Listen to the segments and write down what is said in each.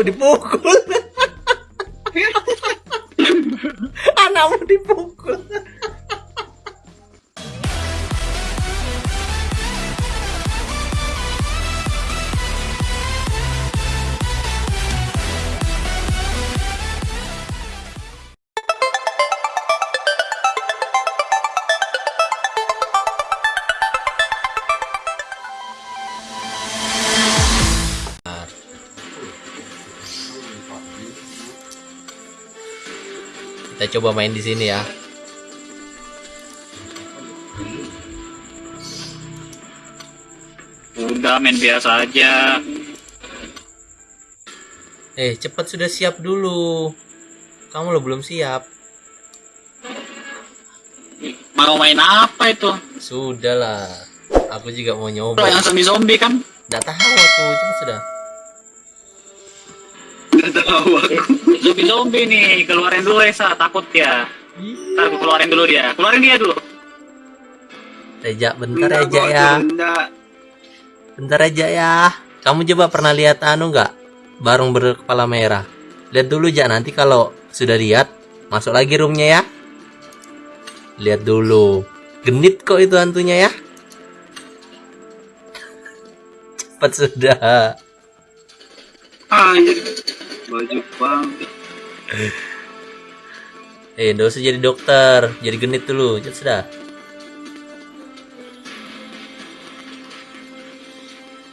anakmu dipukul coba main di sini ya Udah main biasa aja. eh cepat sudah siap dulu kamu lo belum siap Mau main apa itu? Sudahlah. Aku juga mau Lo nyoba. yang zombie zombie kan? Nggak tahu aku, cuma sudah. Gak tahu aku. Zombie zombie nih, keluarin dulu Esa, takut ya. Ntar gue keluarin dulu dia, keluarin dia dulu. Reja, bentar aja ya. enggak. Bentar aja ya. Kamu coba pernah lihat anu nggak? Barung berkepala merah. Lihat dulu ja nanti kalau sudah lihat masuk lagi roomnya ya. Lihat dulu. Genit kok itu hantunya ya. Cepat sudah. Anjir. Baju bang. Eh, usah jadi dokter, jadi genit dulu. Cepat sudah.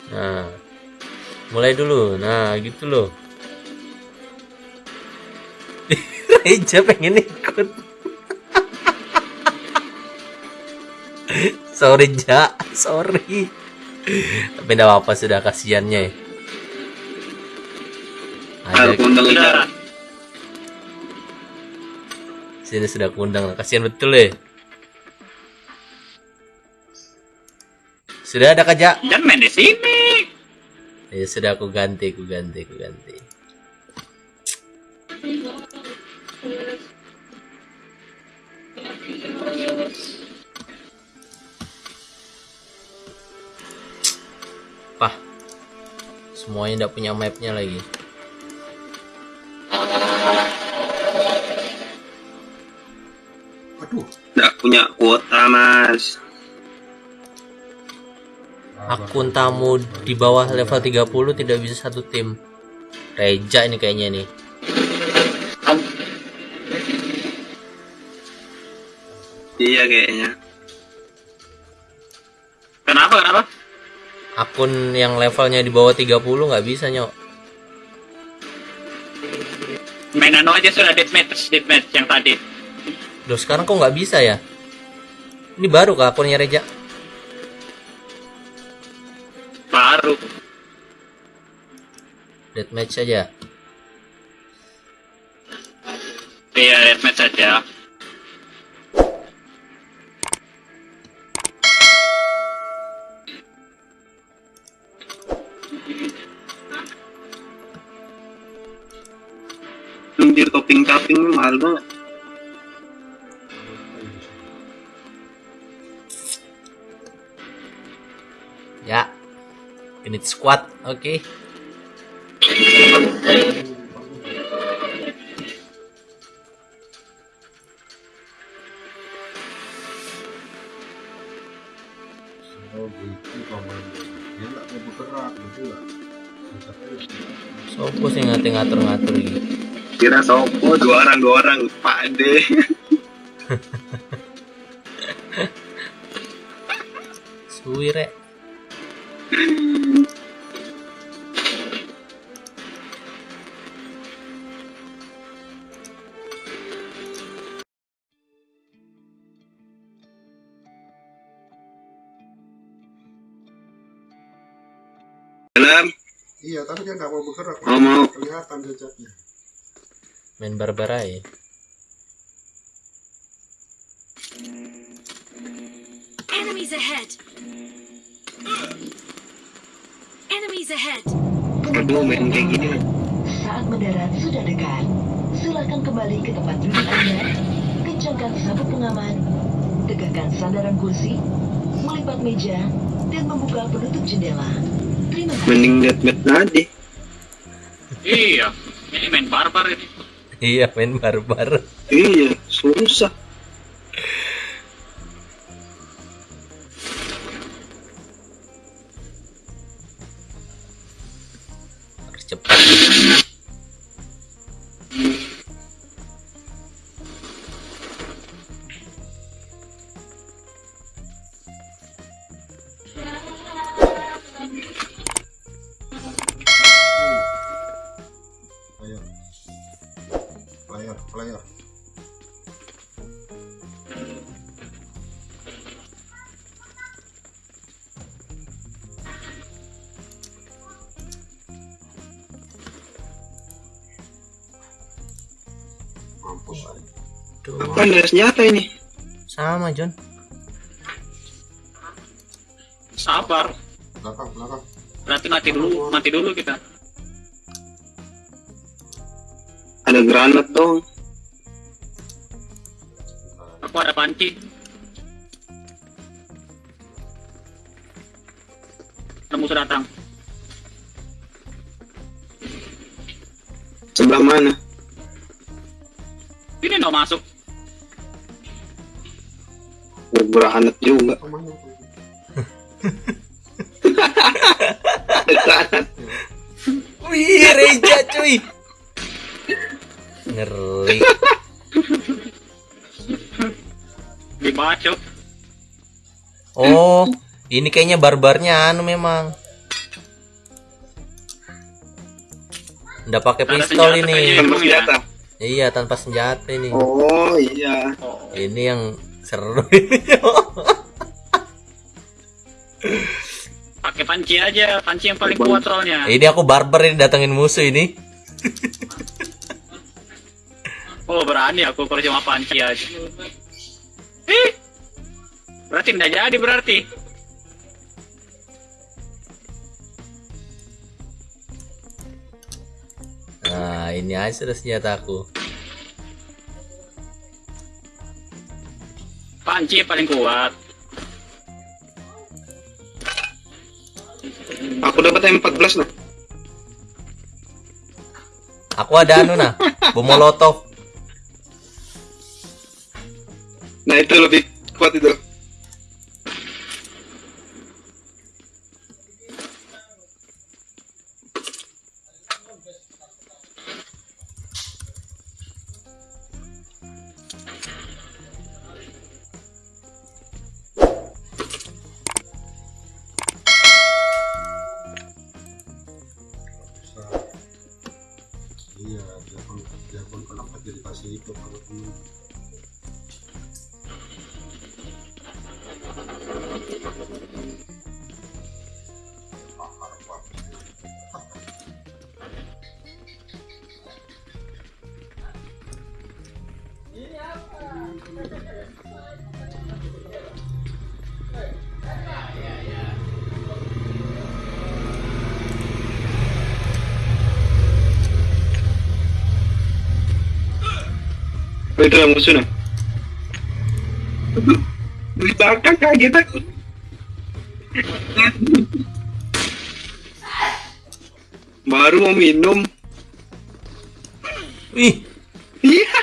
Nah, mulai dulu. Nah, gitu loh. Reja pengen ikut. sorry Ja, sorry. Tapi enggak apa-apa sudah kasihannya. ya. Ada sini sudah kundang kasihan betul ya. Sudah ada kajak? jangan main di sini. Ya sudah aku ganti, aku ganti, aku ganti. Pah, semuanya tidak punya mapnya lagi. Punya kuota mas. Akun tamu di bawah level 30 tidak bisa satu tim. Reja ini kayaknya nih. Iya kayaknya. Kenapa, kenapa? Akun yang levelnya di bawah 30 nggak bisa nyok. Main anu aja sudah deathmatch, deathmatch yang tadi. Loh sekarang kok nggak bisa ya? Ini baru kah akunnya Reja? Baru. Deathmatch saja. Iya, deathmatch aja. Anjir topping topping mahal banget. Unit squad, oke. nggak? Sopo sih ngatur-ngatur gitu. Kira sopo dua orang dua orang Pak De. Suwi rek. Dalam. Iya, tapi dia nggak mau bergerak. Oh, mau. Kelihatan jejaknya. Main barbara ya. Enemies ahead! Enemies ahead! Aduh main kayak gini. Saat mendarat sudah dekat, silakan kembali ke tempat duduk Anda, kencangkan sabuk pengaman, tegakkan sandaran kursi, melipat meja, dan membuka penutup jendela. Mending deathmatch tadi. Iya, ini main barbar ini. Iya, main barbar. Iya, susah. Harus cepat. Tuh, Kan ada senjata ini. sama John. Sabar. Belakang, belakang. Berarti mati dulu, mati dulu kita. Ada granat dong. Aku ada panci. Ada musuh datang. Sebelah mana? Ini no masuk. Oh, granat juga. Wih, Reja cuy. Ngeri. Dibacok. Oh, ini kayaknya barbarnya anu memang. Udah pakai pistol ini. kayaknya. Tanpa senjata. Iya, tanpa senjata ini. Oh iya. Oh. Ini yang seru ini. Pakai panci aja, panci yang paling kuat soalnya. ini aku barbar ini datengin musuh ini. Oh berani aku kalau cuma panci aja. Ih, berarti tidak jadi berarti. Nah, ini aja sudah senjataku. Panci yang paling kuat. Aku dapat M14 nah. Aku ada anu nah, bom molotov. Nah itu lebih kuat itu. Jadi kasih itu kalau temen. Bakar Di belakang kaget aku. Baru mau minum. Wih, Iya.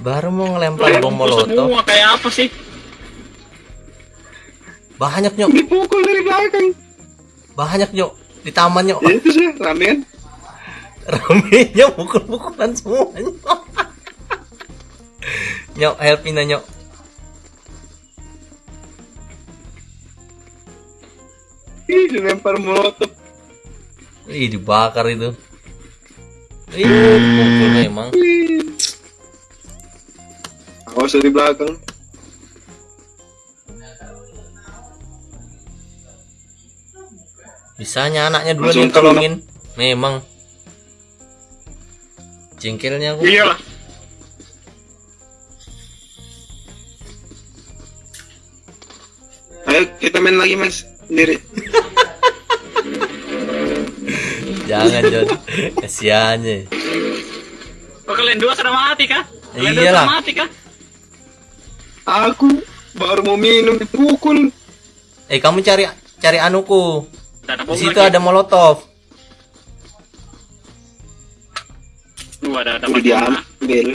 baru mau ngelempar bom molotov. semua kayak apa sih? Banyak nyok, Dipukul dari belakang. banyak nyok di taman nyok. Ya itu sih ramean. Ramenya pukul-pukulan semuanya. nyok, helpin na nyok. Ih, dilempar molotov. Ih, dibakar itu. Ih, memang. Wih. Awas dari belakang. Bisanya anaknya dulu nih tolongin. Memang. Jengkelnya aku. Iya lah. Ayo kita main lagi mas sendiri. Jangan, John. Kasiannya. Kok kalian dua sudah mati kah? Kalian dua Iyalah. sudah mati kah? Aku baru mau minum dipukul. Eh, kamu cari cari anuku. Di situ lagi. ada molotov. Tuh ada Udah dapat diambil.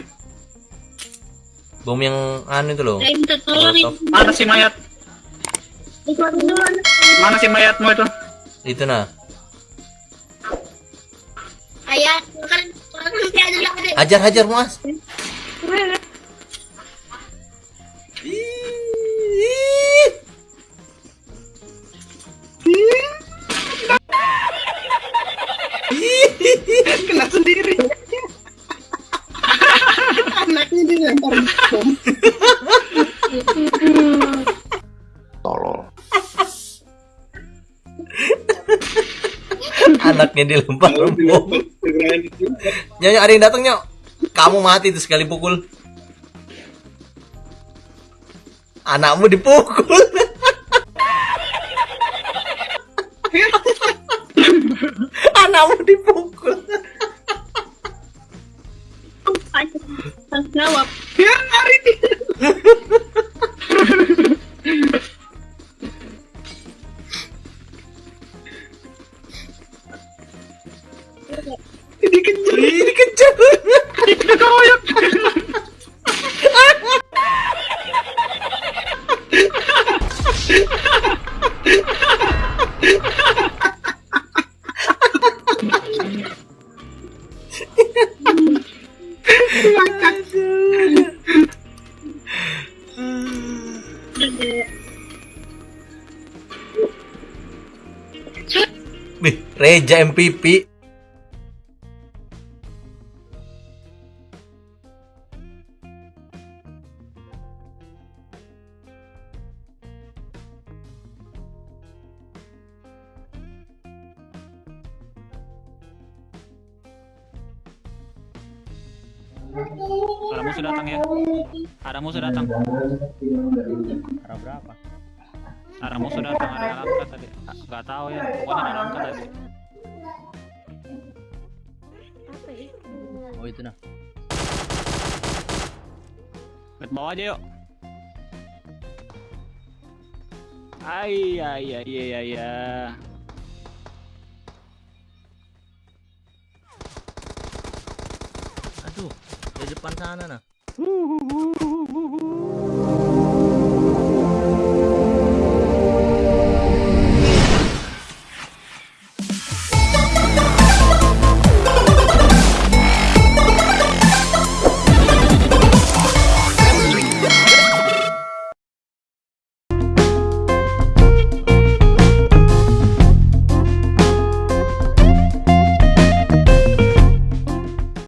Bom yang anu itu loh. Molotov. Mana si mayat? Mana si mayatmu itu? Itu nah. Ayah, kan ada ada. Hajar hajar mas. Kena sendiri. Dilempar bom. Anaknya dilempar bom. Nyonya ada yang datang nyok. Kamu mati tuh sekali pukul. Anakmu dipukul. Anakmu dipukul. Reja MPP. Ada musuh datang ya. Ada musuh datang. Ada berapa? Ada musuh datang, ada angkat tadi. Gak tahu ya, pokoknya ada angkat tadi. Oh itu nah. Lihat bawah aja yuk. Ay, ay, ay, ay, ay, ay. Aduh, di depan sana nah.